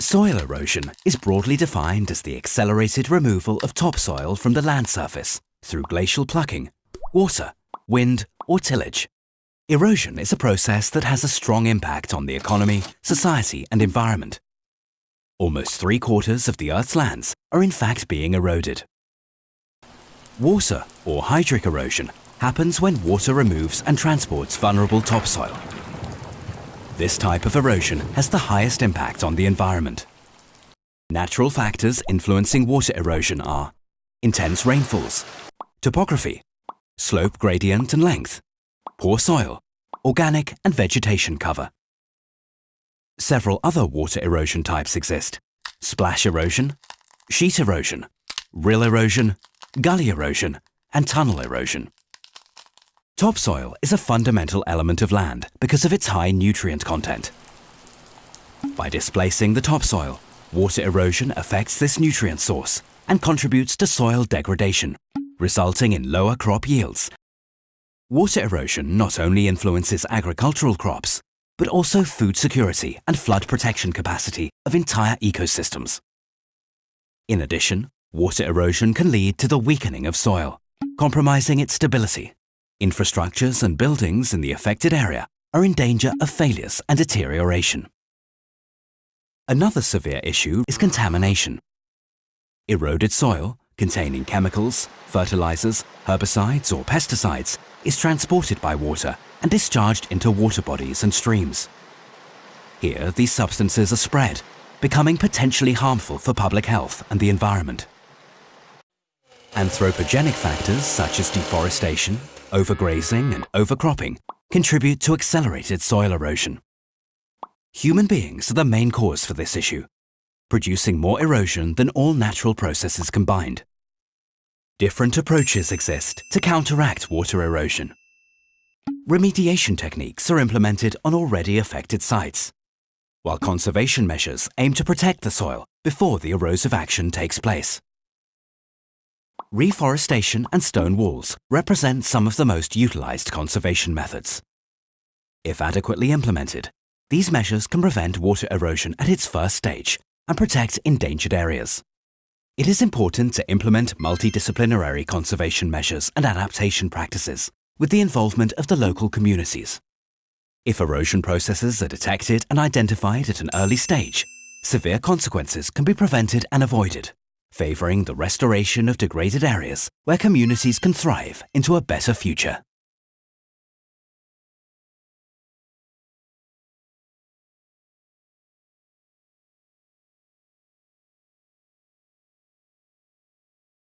Soil erosion is broadly defined as the accelerated removal of topsoil from the land surface through glacial plucking, water, wind or tillage. Erosion is a process that has a strong impact on the economy, society and environment. Almost three quarters of the Earth's lands are in fact being eroded. Water or hydric erosion happens when water removes and transports vulnerable topsoil. This type of erosion has the highest impact on the environment. Natural factors influencing water erosion are intense rainfalls, topography, slope gradient and length, poor soil, organic and vegetation cover. Several other water erosion types exist. Splash erosion, sheet erosion, rill erosion, gully erosion, and tunnel erosion. Topsoil is a fundamental element of land because of its high nutrient content. By displacing the topsoil, water erosion affects this nutrient source and contributes to soil degradation, resulting in lower crop yields. Water erosion not only influences agricultural crops, but also food security and flood protection capacity of entire ecosystems. In addition, water erosion can lead to the weakening of soil, compromising its stability Infrastructures and buildings in the affected area are in danger of failures and deterioration. Another severe issue is contamination. Eroded soil, containing chemicals, fertilizers, herbicides or pesticides, is transported by water and discharged into water bodies and streams. Here, these substances are spread, becoming potentially harmful for public health and the environment. Anthropogenic factors such as deforestation, overgrazing and overcropping contribute to accelerated soil erosion. Human beings are the main cause for this issue, producing more erosion than all natural processes combined. Different approaches exist to counteract water erosion. Remediation techniques are implemented on already affected sites, while conservation measures aim to protect the soil before the erosive action takes place. Reforestation and stone walls represent some of the most utilized conservation methods. If adequately implemented, these measures can prevent water erosion at its first stage and protect endangered areas. It is important to implement multidisciplinary conservation measures and adaptation practices with the involvement of the local communities. If erosion processes are detected and identified at an early stage, severe consequences can be prevented and avoided favouring the restoration of degraded areas where communities can thrive into a better future.